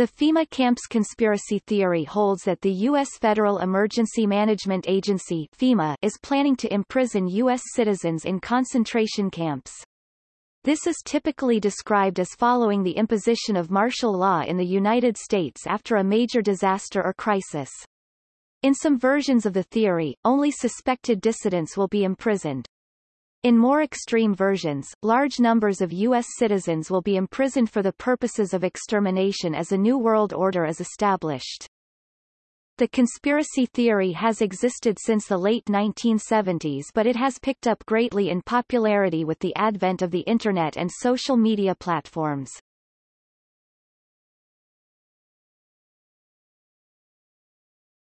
The FEMA camps conspiracy theory holds that the U.S. Federal Emergency Management Agency FEMA is planning to imprison U.S. citizens in concentration camps. This is typically described as following the imposition of martial law in the United States after a major disaster or crisis. In some versions of the theory, only suspected dissidents will be imprisoned. In more extreme versions, large numbers of U.S. citizens will be imprisoned for the purposes of extermination as a new world order is established. The conspiracy theory has existed since the late 1970s but it has picked up greatly in popularity with the advent of the Internet and social media platforms.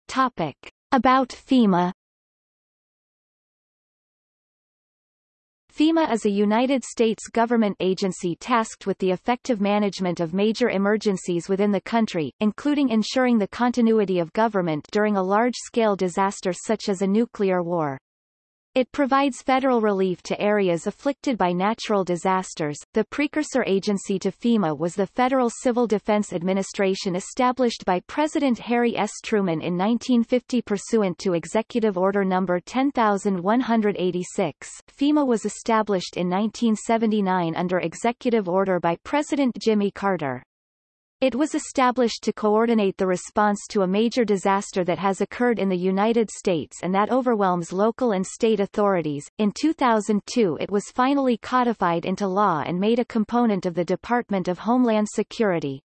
Topic. About FEMA FEMA is a United States government agency tasked with the effective management of major emergencies within the country, including ensuring the continuity of government during a large-scale disaster such as a nuclear war. It provides federal relief to areas afflicted by natural disasters. The precursor agency to FEMA was the Federal Civil Defense Administration established by President Harry S. Truman in 1950 pursuant to Executive Order No. 10186. FEMA was established in 1979 under Executive Order by President Jimmy Carter. It was established to coordinate the response to a major disaster that has occurred in the United States and that overwhelms local and state authorities. In 2002 it was finally codified into law and made a component of the Department of Homeland Security.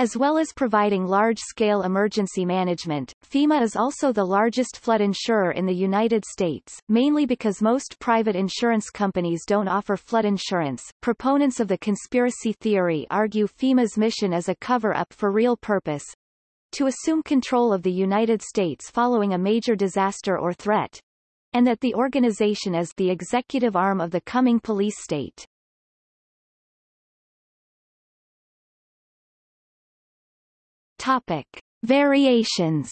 As well as providing large-scale emergency management, FEMA is also the largest flood insurer in the United States, mainly because most private insurance companies don't offer flood insurance. Proponents of the conspiracy theory argue FEMA's mission is a cover-up for real purpose, to assume control of the United States following a major disaster or threat, and that the organization is the executive arm of the coming police state. Topic. Variations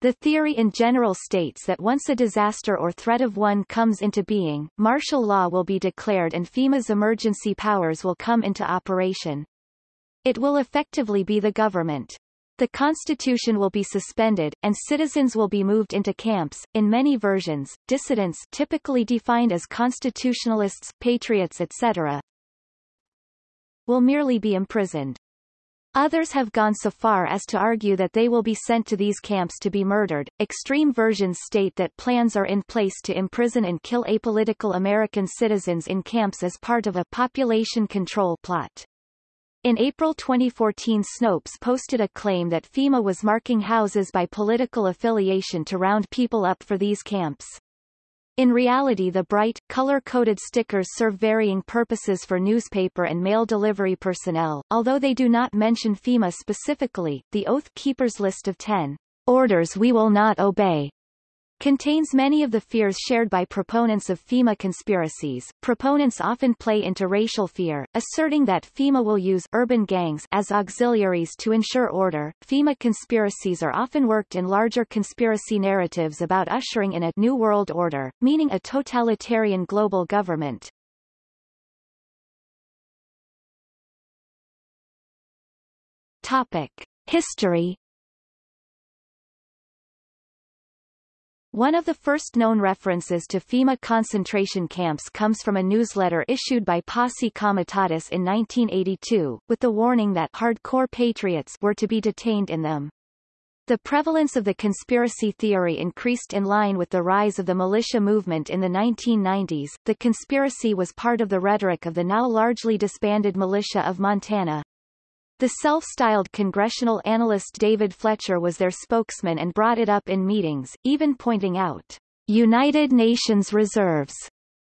The theory in general states that once a disaster or threat of one comes into being, martial law will be declared and FEMA's emergency powers will come into operation. It will effectively be the government. The Constitution will be suspended, and citizens will be moved into camps. In many versions, dissidents typically defined as constitutionalists, patriots etc., will merely be imprisoned. Others have gone so far as to argue that they will be sent to these camps to be murdered. Extreme versions state that plans are in place to imprison and kill apolitical American citizens in camps as part of a population control plot. In April 2014 Snopes posted a claim that FEMA was marking houses by political affiliation to round people up for these camps. In reality the bright, color-coded stickers serve varying purposes for newspaper and mail delivery personnel, although they do not mention FEMA specifically. The Oath Keepers list of 10 orders we will not obey contains many of the fears shared by proponents of FEMA conspiracies. Proponents often play into racial fear, asserting that FEMA will use urban gangs as auxiliaries to ensure order. FEMA conspiracies are often worked in larger conspiracy narratives about ushering in a new world order, meaning a totalitarian global government. Topic: History One of the first known references to FEMA concentration camps comes from a newsletter issued by Posse Comitatus in 1982, with the warning that hardcore patriots were to be detained in them. The prevalence of the conspiracy theory increased in line with the rise of the militia movement in the 1990s. The conspiracy was part of the rhetoric of the now largely disbanded militia of Montana. The self-styled congressional analyst David Fletcher was their spokesman and brought it up in meetings, even pointing out United Nations reserves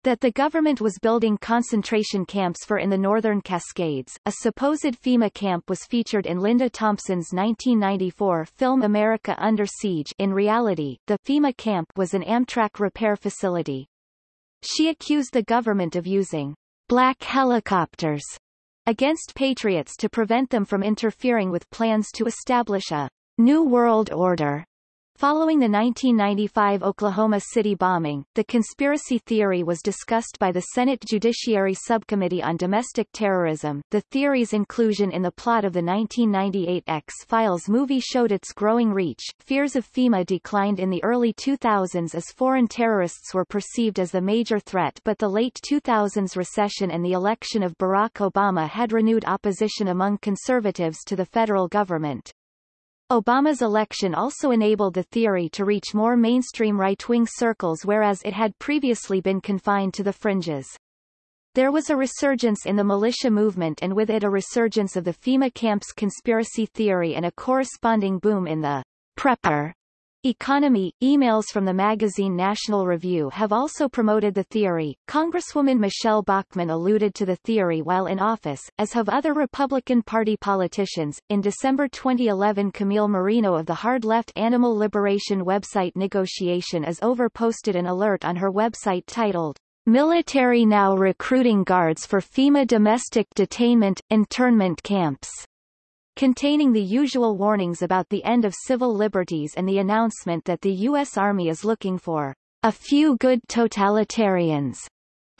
that the government was building concentration camps for in the Northern Cascades. A supposed FEMA camp was featured in Linda Thompson's 1994 film America Under Siege. In reality, the FEMA camp was an Amtrak repair facility. She accused the government of using black helicopters against patriots to prevent them from interfering with plans to establish a New World Order. Following the 1995 Oklahoma City bombing, the conspiracy theory was discussed by the Senate Judiciary Subcommittee on Domestic Terrorism. The theory's inclusion in the plot of the 1998 X-Files movie showed its growing reach. Fears of FEMA declined in the early 2000s as foreign terrorists were perceived as the major threat but the late 2000s recession and the election of Barack Obama had renewed opposition among conservatives to the federal government. Obama's election also enabled the theory to reach more mainstream right-wing circles whereas it had previously been confined to the fringes. There was a resurgence in the militia movement and with it a resurgence of the FEMA camps conspiracy theory and a corresponding boom in the prepper Economy, emails from the magazine National Review have also promoted the theory. Congresswoman Michele Bachmann alluded to the theory while in office, as have other Republican Party politicians. In December 2011 Camille Marino of the hard left animal liberation website Negotiation is Over posted an alert on her website titled, Military Now Recruiting Guards for FEMA Domestic Detainment, Internment Camps containing the usual warnings about the end of civil liberties and the announcement that the U.S. Army is looking for a few good totalitarians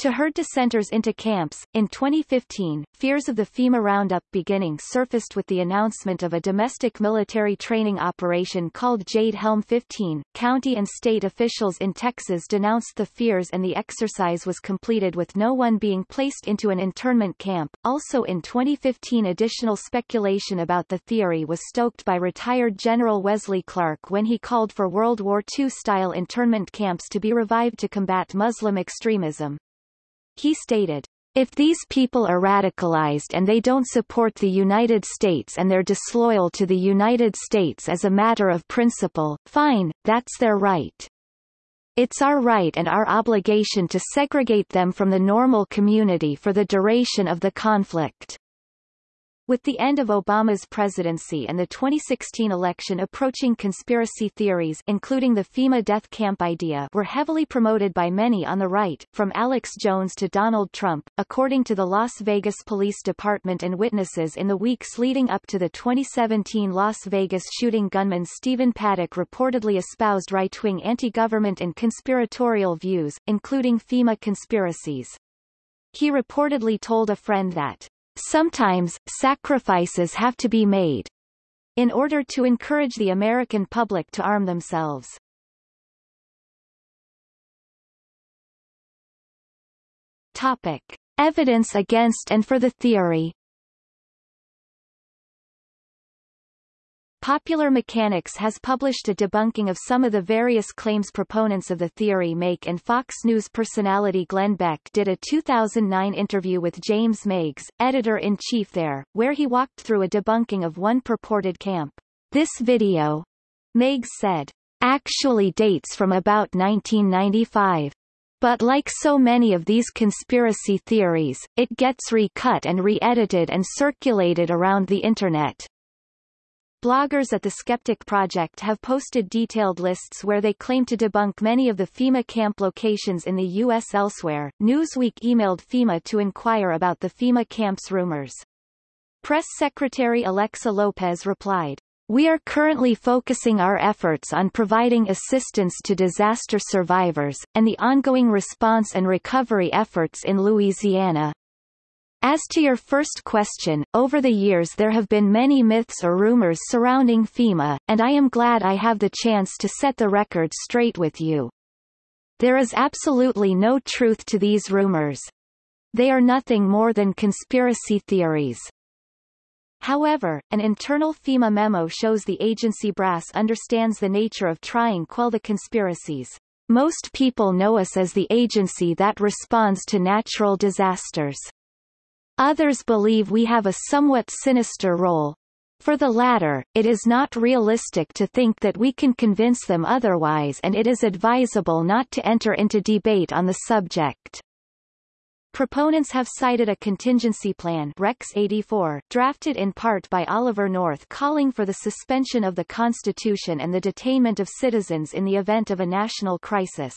to herd dissenters into camps. In 2015, fears of the FEMA Roundup beginning surfaced with the announcement of a domestic military training operation called Jade Helm 15. County and state officials in Texas denounced the fears and the exercise was completed with no one being placed into an internment camp. Also in 2015 additional speculation about the theory was stoked by retired General Wesley Clark when he called for World War II-style internment camps to be revived to combat Muslim extremism. He stated, if these people are radicalized and they don't support the United States and they're disloyal to the United States as a matter of principle, fine, that's their right. It's our right and our obligation to segregate them from the normal community for the duration of the conflict. With the end of Obama's presidency and the 2016 election approaching conspiracy theories including the FEMA death camp idea were heavily promoted by many on the right, from Alex Jones to Donald Trump, according to the Las Vegas Police Department and witnesses in the weeks leading up to the 2017 Las Vegas shooting gunman Stephen Paddock reportedly espoused right-wing anti-government and conspiratorial views, including FEMA conspiracies. He reportedly told a friend that Sometimes, sacrifices have to be made in order to encourage the American public to arm themselves. Topic. Evidence against and for the theory Popular Mechanics has published a debunking of some of the various claims proponents of the theory make and Fox News personality Glenn Beck did a 2009 interview with James Meigs, editor-in-chief there, where he walked through a debunking of one purported camp. This video, Meigs said, actually dates from about 1995. But like so many of these conspiracy theories, it gets recut and re-edited and circulated around the Internet. Bloggers at the Skeptic Project have posted detailed lists where they claim to debunk many of the FEMA camp locations in the U.S. elsewhere. Newsweek emailed FEMA to inquire about the FEMA camps rumors. Press Secretary Alexa Lopez replied, we are currently focusing our efforts on providing assistance to disaster survivors, and the ongoing response and recovery efforts in Louisiana. As to your first question, over the years there have been many myths or rumors surrounding FEMA, and I am glad I have the chance to set the record straight with you. There is absolutely no truth to these rumors. They are nothing more than conspiracy theories. However, an internal FEMA memo shows the agency brass understands the nature of trying to quell the conspiracies. Most people know us as the agency that responds to natural disasters. Others believe we have a somewhat sinister role. For the latter, it is not realistic to think that we can convince them otherwise and it is advisable not to enter into debate on the subject. Proponents have cited a contingency plan Rex 84, drafted in part by Oliver North calling for the suspension of the Constitution and the detainment of citizens in the event of a national crisis.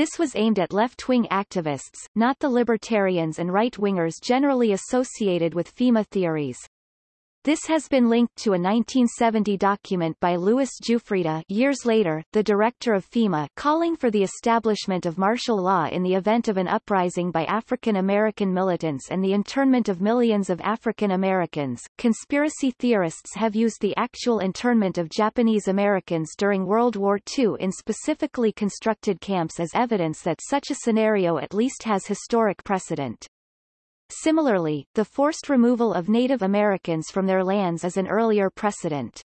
This was aimed at left-wing activists, not the libertarians and right-wingers generally associated with FEMA theories. This has been linked to a 1970 document by Louis Giuffrida years later, the director of FEMA calling for the establishment of martial law in the event of an uprising by African American militants and the internment of millions of African Americans. Conspiracy theorists have used the actual internment of Japanese Americans during World War II in specifically constructed camps as evidence that such a scenario at least has historic precedent. Similarly, the forced removal of Native Americans from their lands is an earlier precedent.